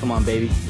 Come on, baby.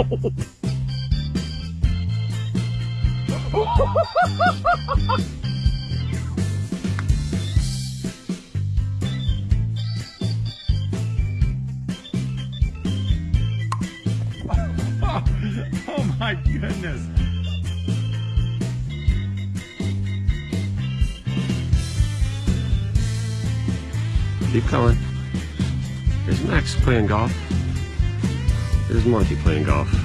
oh my goodness. Keep coming. Is Max playing golf. This is Monty playing golf.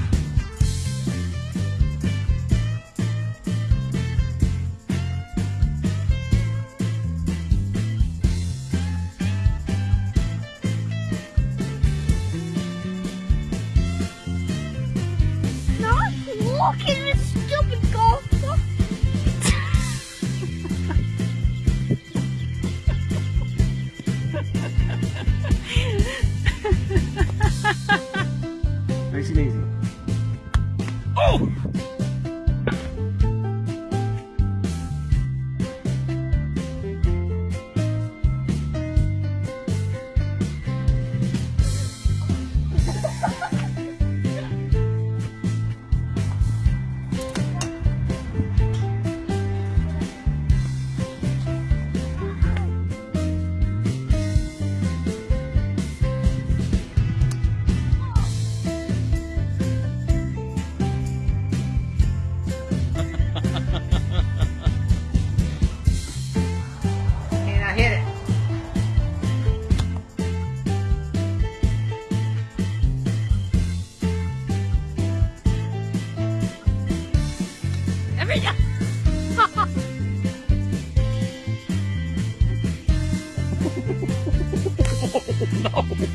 no.